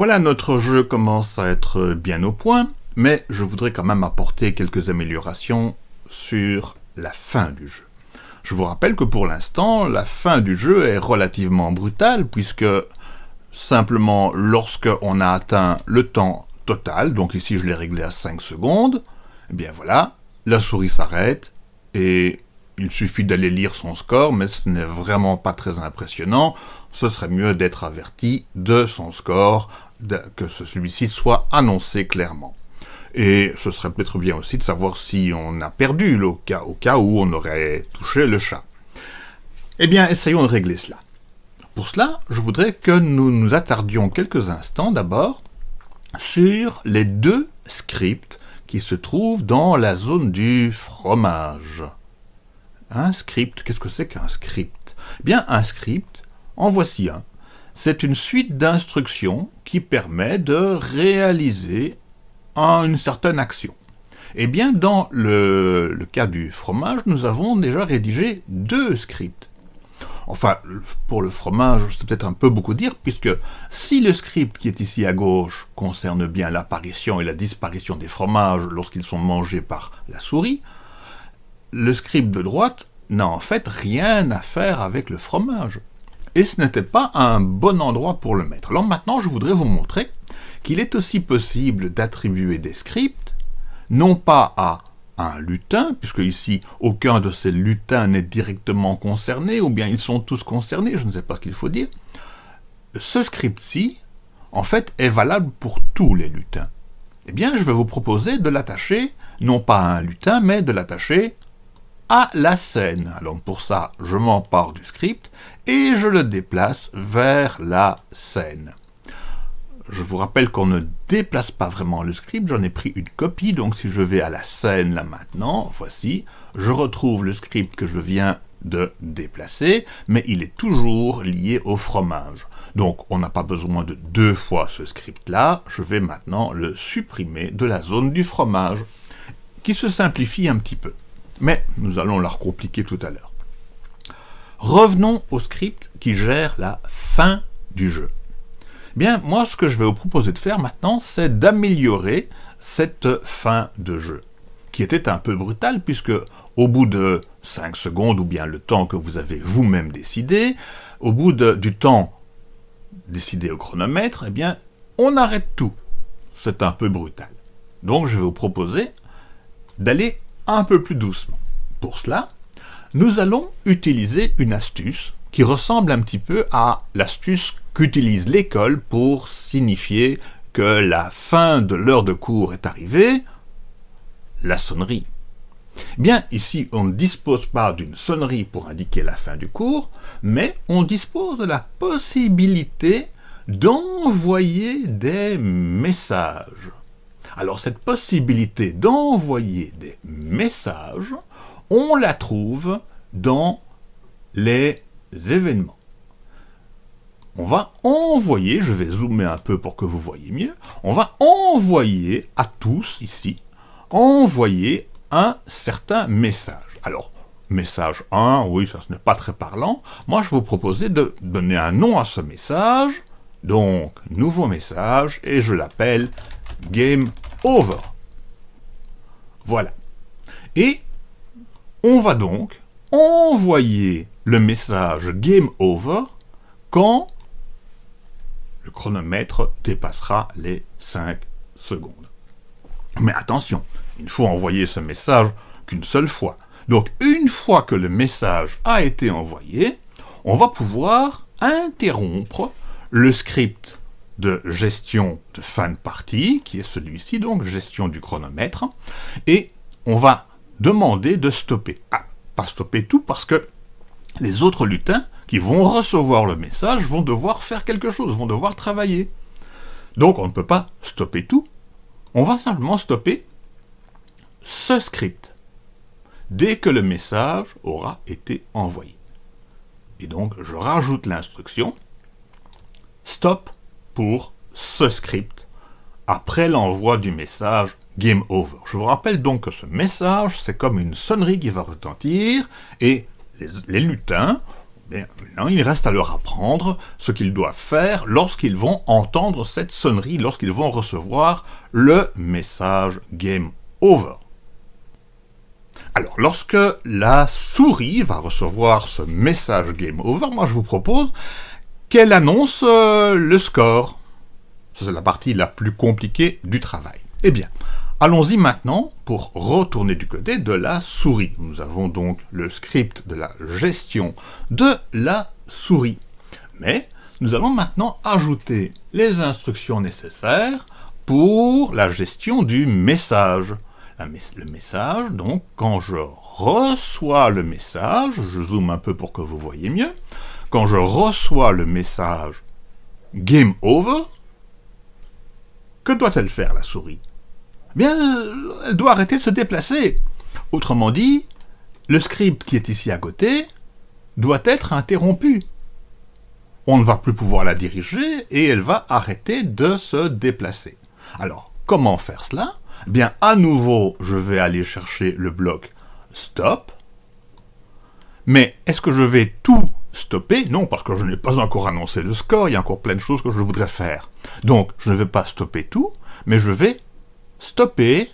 Voilà, notre jeu commence à être bien au point, mais je voudrais quand même apporter quelques améliorations sur la fin du jeu. Je vous rappelle que pour l'instant, la fin du jeu est relativement brutale, puisque simplement lorsque on a atteint le temps total, donc ici je l'ai réglé à 5 secondes, eh bien voilà, la souris s'arrête, et il suffit d'aller lire son score, mais ce n'est vraiment pas très impressionnant. Ce serait mieux d'être averti de son score, que celui-ci soit annoncé clairement. Et ce serait peut-être bien aussi de savoir si on a perdu le cas, au cas où on aurait touché le chat. Eh bien, essayons de régler cela. Pour cela, je voudrais que nous nous attardions quelques instants d'abord sur les deux scripts qui se trouvent dans la zone du fromage. Un script, qu'est-ce que c'est qu'un script? Eh Bien, un script, en voici un. C'est une suite d'instructions qui permet de réaliser une certaine action. Eh bien, dans le, le, cas du fromage, nous avons déjà rédigé deux scripts. Enfin, pour le fromage, c'est peut-être un peu beaucoup dire, puisque si le script qui est ici à gauche concerne bien l'apparition et la disparition des fromages lorsqu'ils sont mangés par la souris, le script de droite n'a en fait rien à faire avec le fromage. Et ce n'était pas un bon endroit pour le mettre. Alors maintenant, je voudrais vous montrer qu'il est aussi possible d'attribuer des scripts, non pas à un lutin, puisque ici aucun de ces lutins n'est directement concerné, ou bien ils sont tous concernés, je ne sais pas ce qu'il faut dire. Ce script-ci, en fait, est valable pour tous les lutins. Eh bien, je vais vous proposer de l'attacher, non pas à un lutin, mais de l'attacher la scène. Alors pour ça, je m'empare du script et je le déplace vers la scène. Je vous rappelle qu'on ne déplace pas vraiment le script, j'en ai pris une copie, donc si je vais à la scène là maintenant, voici, je retrouve le script que je viens de déplacer, mais il est toujours lié au fromage. Donc on n'a pas besoin de deux fois ce script-là, je vais maintenant le supprimer de la zone du fromage, qui se simplifie un petit peu. Mais nous allons la recompliquer tout à l'heure. Revenons au script qui gère la fin du jeu. Bien, moi, ce que je vais vous proposer de faire maintenant, c'est d'améliorer cette fin de jeu, qui était un peu brutale, puisque au bout de 5 secondes, ou bien le temps que vous avez vous-même décidé, au bout du temps décidé au chronomètre, eh bien, on arrête tout. C'est un peu brutal. Donc, je vais vous proposer d'aller un peu plus doucement. Pour cela, nous allons utiliser une astuce qui ressemble un petit peu à l'astuce qu'utilise l'école pour signifier que la fin de l'heure de cours est arrivée, la sonnerie. Bien, ici, on ne dispose pas d'une sonnerie pour indiquer la fin du cours, mais on dispose de la possibilité d'envoyer des messages. Alors, cette possibilité d'envoyer des messages, on la trouve dans les événements on va envoyer, je vais zoomer un peu pour que vous voyez mieux, on va envoyer à tous ici, envoyer un certain message. Alors, message 1, oui, ça ce n'est pas très parlant. Moi, je vous proposais de donner un nom à ce message, donc nouveau message, et je l'appelle Game Over. Voilà. Et on va donc envoyer le message Game Over quand le chronomètre dépassera les 5 secondes. Mais attention, il ne faut envoyer ce message qu'une seule fois. Donc une fois que le message a été envoyé, on va pouvoir interrompre le script de gestion de fin de partie, qui est celui-ci, donc gestion du chronomètre, et on va demander de stopper. Ah, pas stopper tout, parce que les autres lutins qui vont recevoir le message vont devoir faire quelque chose, vont devoir travailler. Donc on ne peut pas stopper tout, on va simplement stopper ce script dès que le message aura été envoyé. Et donc je rajoute l'instruction stop pour ce script après l'envoi du message Game Over. Je vous rappelle donc que ce message, c'est comme une sonnerie qui va retentir, et les, lutins Bien, il reste à leur apprendre ce qu'ils doivent faire lorsqu'ils vont entendre cette sonnerie, lorsqu'ils vont recevoir le message Game Over. Alors, lorsque la souris va recevoir ce message Game Over, moi je vous propose qu'elle annonce euh, le score? C'est la partie la plus compliquée du travail. Eh bien, allons-y maintenant pour retourner du côté de la souris. Nous avons donc le script de la gestion de la souris. Mais nous allons maintenant ajouter les instructions nécessaires pour la gestion du message le message, donc quand je reçois le message, je zoome un peu pour que vous voyez mieux, quand je reçois le message Game Over, que doit-elle faire la souris? Bien, elle doit arrêter de se déplacer. Autrement dit, le script qui est ici à côté doit être interrompu. On ne va plus pouvoir la diriger et elle va arrêter de se déplacer. Alors, comment faire cela? Bien à nouveau, je vais aller chercher le bloc stop. Mais est-ce que je vais tout stopper Non, parce que je n'ai pas encore annoncé le score, il y a encore plein de choses que je voudrais faire. Donc, je ne vais pas stopper tout, mais je vais stopper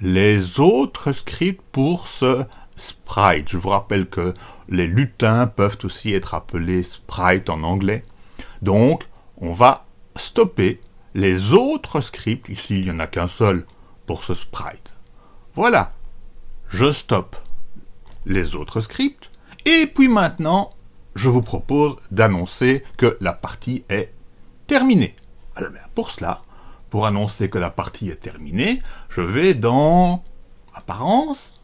les autres scripts pour ce sprite. Je vous rappelle que les lutins peuvent aussi être appelés sprite en anglais. Donc, on va stopper les autres scripts, ici il n'y en a qu'un seul pour ce sprite. Voilà, je stoppe les autres scripts, et puis maintenant, je vous propose d'annoncer que la partie est terminée. Alors, pour cela, pour annoncer que la partie est terminée, je vais dans Apparence,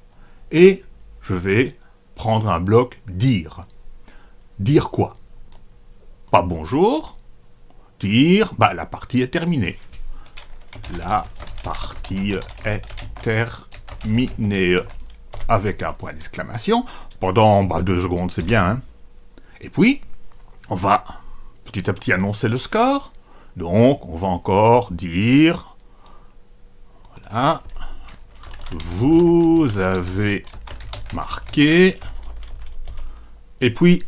et je vais prendre un bloc Dire. Dire quoi? Pas bonjour, dire, bah, la partie est terminée. La partie est terminée. Avec un point d'exclamation. Pendant bah, deux secondes, c'est bien. Hein. Et puis, on va petit à petit annoncer le score. Donc, on va encore dire... Voilà. Vous avez marqué... Et puis,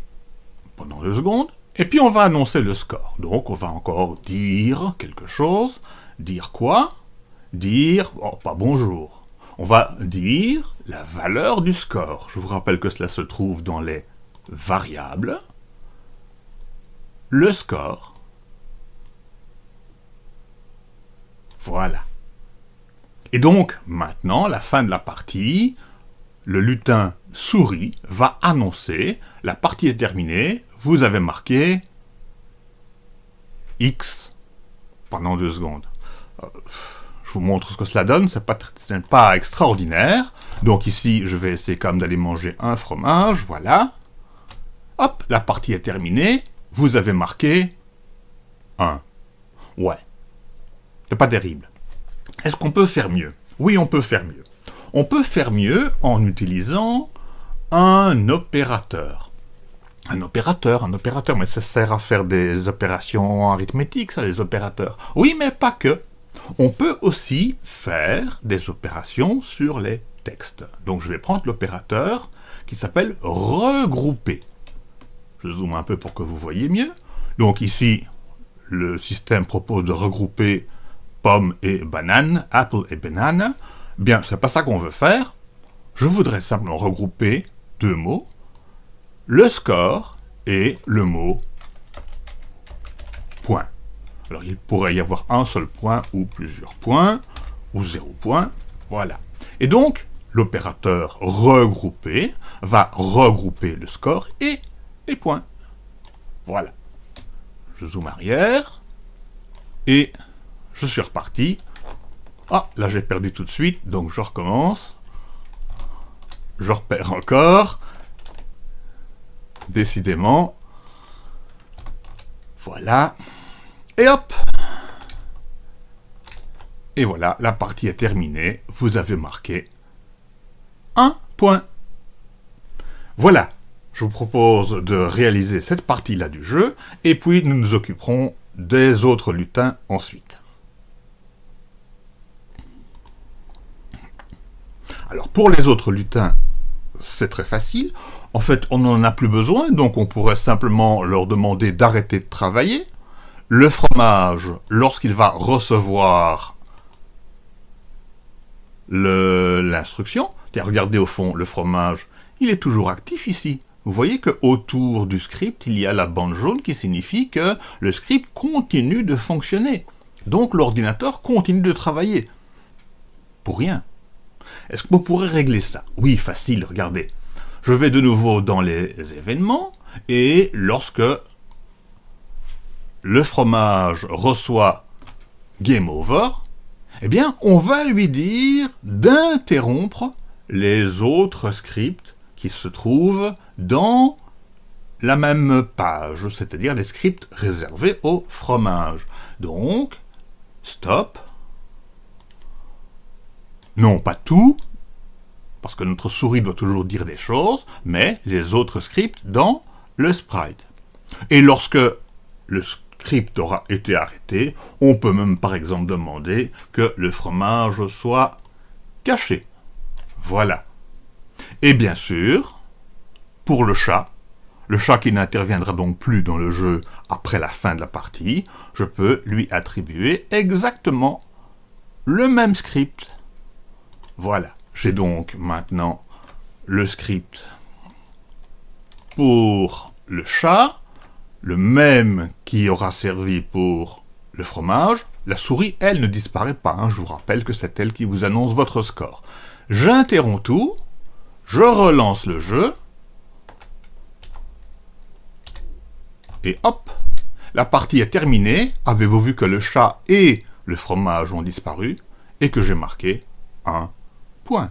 pendant deux secondes, et puis on va annoncer le score. Donc on va encore dire quelque chose. Dire quoi? Dire, oh pas bonjour. On va dire la valeur du score. Je vous rappelle que cela se trouve dans les variables. Le score. Voilà. Et donc, maintenant, la fin de la partie, le lutin souris va annoncer la partie est terminée, vous avez marqué X pendant deux secondes. Euh, montre ce que cela donne, ce n'est pas, pas extraordinaire. Donc ici, je vais essayer quand même d'aller manger un fromage, voilà. Hop, la partie est terminée, vous avez marqué 1. Ouais, c'est pas terrible. Est-ce qu'on peut faire mieux? Oui, on peut faire mieux. On peut faire mieux en utilisant un opérateur un opérateur, un opérateur, mais ça sert à faire des opérations arithmétiques, ça, les opérateurs. Oui, mais pas que. On peut aussi faire des opérations sur les textes. Donc je vais prendre l'opérateur qui s'appelle regrouper. Je zoome un peu pour que vous voyez mieux. Donc ici, le système propose de regrouper pomme et banane, apple et banane. Bien, c'est pas ça qu'on veut faire. Je voudrais simplement regrouper deux mots le score et le mot point. Alors il pourrait y avoir un seul point ou plusieurs points, ou zéro point, voilà. Et donc, l'opérateur regrouper va regrouper le score et les points. Voilà. Je zoome arrière, et je suis reparti. Ah, là j'ai perdu tout de suite, donc je recommence. Je repère encore, Décidément. Voilà. Et hop Et voilà, la partie est terminée. Vous avez marqué un point. Voilà. Je vous propose de réaliser cette partie-là du jeu, et puis nous nous occuperons des autres lutins ensuite. Alors, pour les autres lutins, c'est très facile En fait, on n'en a plus besoin, donc on pourrait simplement leur demander d'arrêter de travailler. Le fromage, lorsqu'il va recevoir l'instruction, regardez au fond, le fromage, il est toujours actif ici. Vous voyez que autour du script, il y a la bande jaune qui signifie que le script continue de fonctionner. Donc l'ordinateur continue de travailler. Pour rien. Est-ce que vous pourrez régler ça? Oui, facile, regardez. Je vais de nouveau dans les événements, et lorsque le fromage reçoit Game Over, eh bien, on va lui dire d'interrompre les autres scripts qui se trouvent dans la même page, c'est-à-dire les scripts réservés au fromage. Donc, stop. Non, pas tout, parce que notre souris doit toujours dire des choses, mais les autres scripts dans le sprite. Et lorsque le script aura été arrêté, on peut même par exemple demander que le fromage soit caché. Voilà. Et bien sûr, pour le chat, le chat qui n'interviendra donc plus dans le jeu après la fin de la partie, je peux lui attribuer exactement le même script. Voilà. J'ai donc maintenant le script pour le chat, le même qui aura servi pour le fromage. La souris, elle, ne disparaît pas. Hein. Je vous rappelle que c'est elle qui vous annonce votre score. J'interromps tout, je relance le jeu, et hop, la partie est terminée. Avez-vous vu que le chat et le fromage ont disparu, et que j'ai marqué un point?